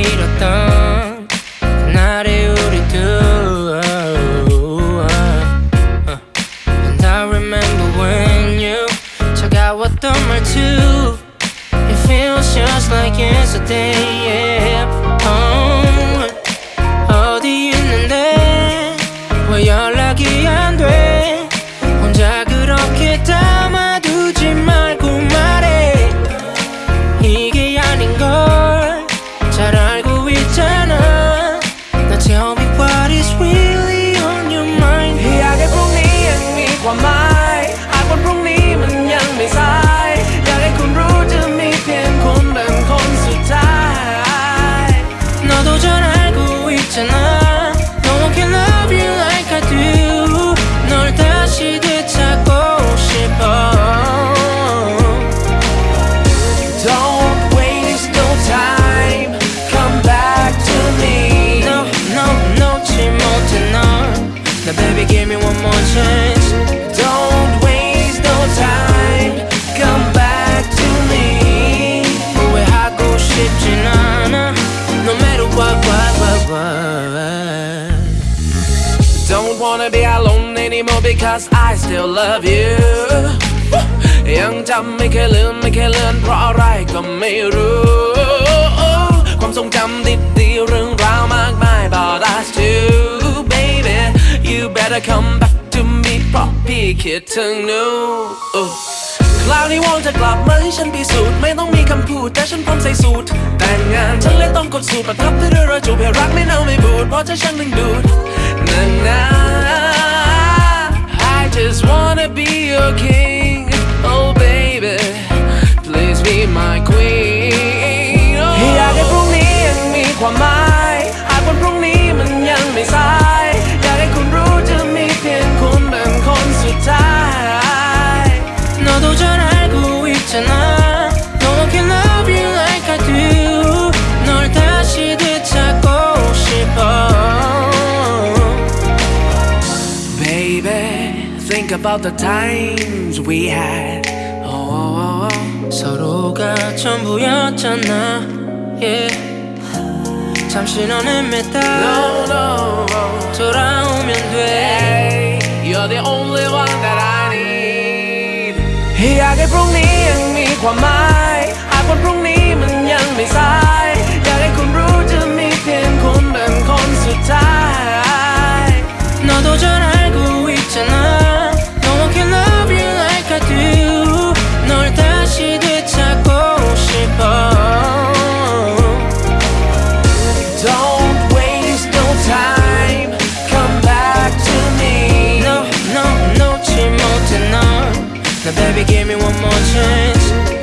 우리 And I remember when you 차가웠던 말투 It feels just like yesterday yeah. Wanna be alone anymore because I still love you ยังจำไม่เคยลืมไม่เคยเลือนเพราะอะไรก็ไม่รู้ ความทรงจำดีๆเรื่องราวมากมาย but that's too baby you better come back to me เพราะพี่คิดถึงหนูคราวนี้วอนจะกลับมาให้ฉันพิสูจน์ไม่ต้องมีคำพูดแต่ฉันพร้อมใส่สูตร แต่งงานฉันเลยต้องกดสูตรประทับด้วยรอยจูบให้รักไม่เน่าไม่บูดเพราะเธอช่างดึงดูดนาน just wanna be your king about the times we had oh, 서로가 전부였잖아 yeah. 잠시 너는 맸다 no no 돌아오면 돼 Hey, you're the only one that I need อยากให้พรุ่งนี้ยังมีความหมาย หากวันพรุ่งนี้มันยังไม่สาย Now baby give me one more chance.